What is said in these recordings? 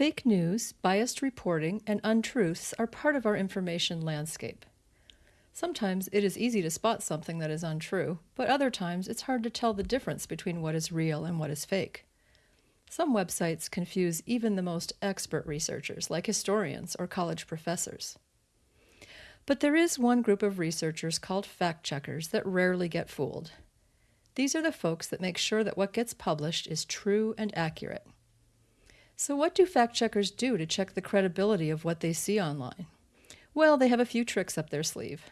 Fake news, biased reporting, and untruths are part of our information landscape. Sometimes it is easy to spot something that is untrue, but other times it's hard to tell the difference between what is real and what is fake. Some websites confuse even the most expert researchers, like historians or college professors. But there is one group of researchers called fact checkers that rarely get fooled. These are the folks that make sure that what gets published is true and accurate. So, what do fact checkers do to check the credibility of what they see online? Well, they have a few tricks up their sleeve.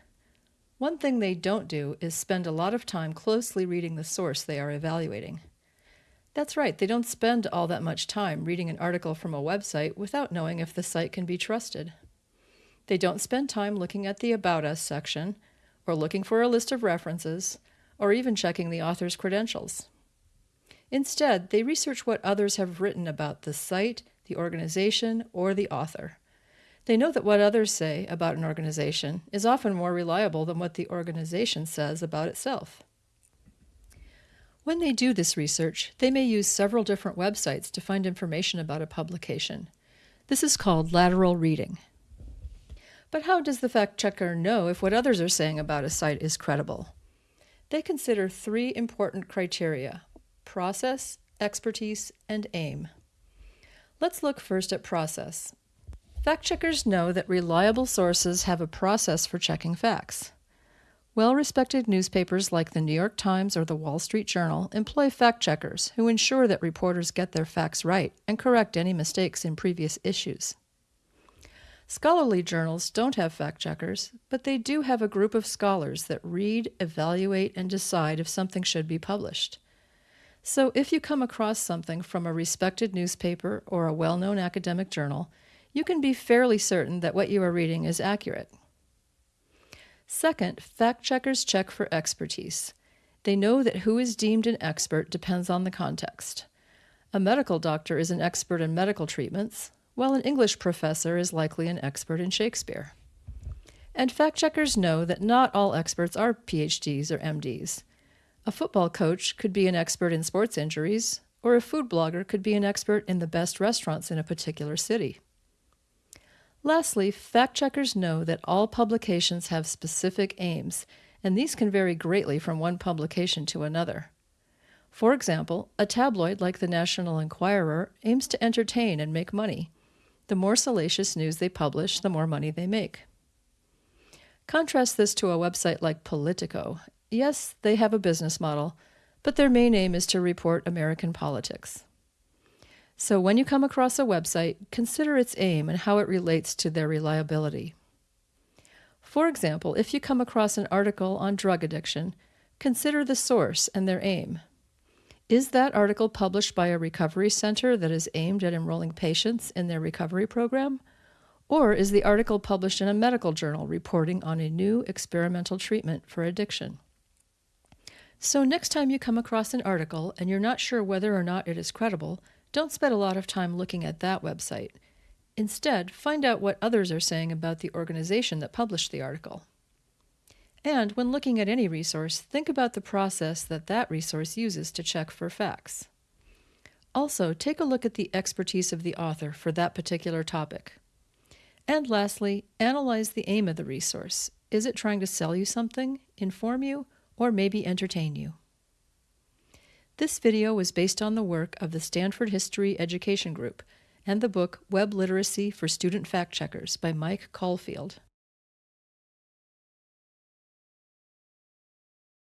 One thing they don't do is spend a lot of time closely reading the source they are evaluating. That's right, they don't spend all that much time reading an article from a website without knowing if the site can be trusted. They don't spend time looking at the About Us section, or looking for a list of references, or even checking the author's credentials. Instead, they research what others have written about the site, the organization, or the author. They know that what others say about an organization is often more reliable than what the organization says about itself. When they do this research, they may use several different websites to find information about a publication. This is called lateral reading. But how does the fact checker know if what others are saying about a site is credible? They consider three important criteria process, expertise, and aim. Let's look first at process. Fact checkers know that reliable sources have a process for checking facts. Well respected newspapers like the New York Times or the Wall Street Journal employ fact checkers who ensure that reporters get their facts right and correct any mistakes in previous issues. Scholarly journals don't have fact checkers, but they do have a group of scholars that read, evaluate, and decide if something should be published. So if you come across something from a respected newspaper or a well known academic journal, you can be fairly certain that what you are reading is accurate. Second, fact checkers check for expertise. They know that who is deemed an expert depends on the context. A medical doctor is an expert in medical treatments, while an English professor is likely an expert in Shakespeare. And fact checkers know that not all experts are PhDs or MDs. A football coach could be an expert in sports injuries, or a food blogger could be an expert in the best restaurants in a particular city. Lastly, fact checkers know that all publications have specific aims, and these can vary greatly from one publication to another. For example, a tabloid like the National Enquirer aims to entertain and make money. The more salacious news they publish, the more money they make. Contrast this to a website like Politico, Yes, they have a business model, but their main aim is to report American politics. So when you come across a website, consider its aim and how it relates to their reliability. For example, if you come across an article on drug addiction, consider the source and their aim. Is that article published by a recovery center that is aimed at enrolling patients in their recovery program? Or is the article published in a medical journal reporting on a new experimental treatment for addiction? So, next time you come across an article and you're not sure whether or not it is credible, don't spend a lot of time looking at that website. Instead, find out what others are saying about the organization that published the article. And when looking at any resource, think about the process that that resource uses to check for facts. Also, take a look at the expertise of the author for that particular topic. And lastly, analyze the aim of the resource. Is it trying to sell you something, inform you, or maybe entertain you. This video was based on the work of the Stanford History Education Group and the book Web Literacy for Student Fact Checkers by Mike Caulfield.